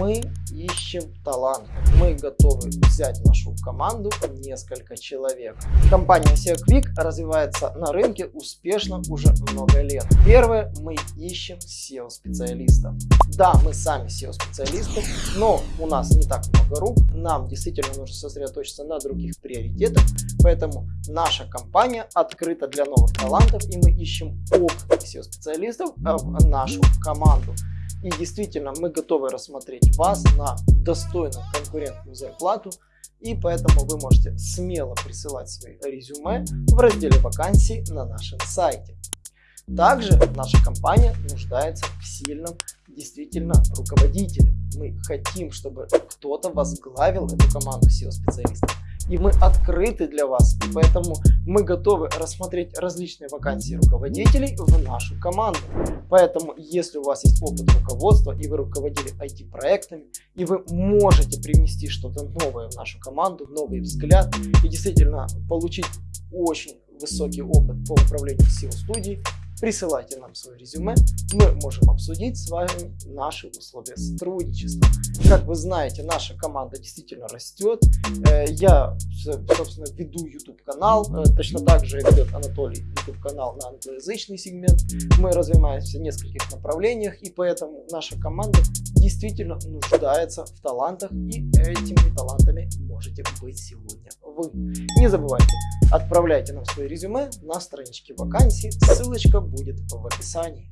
Мы ищем талант. Мы готовы взять в нашу команду несколько человек. Компания SEO Quick развивается на рынке успешно уже много лет. Первое, мы ищем SEO специалистов. Да, мы сами SEO специалисты, но у нас не так много рук. Нам действительно нужно сосредоточиться на других приоритетах. Поэтому наша компания открыта для новых талантов и мы ищем опытных SEO специалистов в нашу команду. И действительно, мы готовы рассмотреть вас на достойную конкурентную зарплату. И поэтому вы можете смело присылать свои резюме в разделе вакансий на нашем сайте. Также наша компания нуждается в сильном действительно руководителе. Мы хотим, чтобы кто-то возглавил эту команду SEO-специалистов и мы открыты для вас. Поэтому мы готовы рассмотреть различные вакансии руководителей в нашу команду. Поэтому, если у вас есть опыт руководства и вы руководили IT-проектами, и вы можете привнести что-то новое в нашу команду, новый взгляд и действительно получить очень высокий опыт по управлению SEO-студией, Присылайте нам свое резюме, мы можем обсудить с вами наши условия сотрудничества. Как вы знаете, наша команда действительно растет. Э, я, собственно, веду YouTube канал, э, точно так же ведет Анатолий YouTube канал на англоязычный сегмент. Мы развиваемся в нескольких направлениях, и поэтому наша команда действительно нуждается в талантах, и этими талантами можете быть сегодня вы. Не забывайте, отправляйте нам свои резюме на страничке вакансий, ссылочка будет в описании.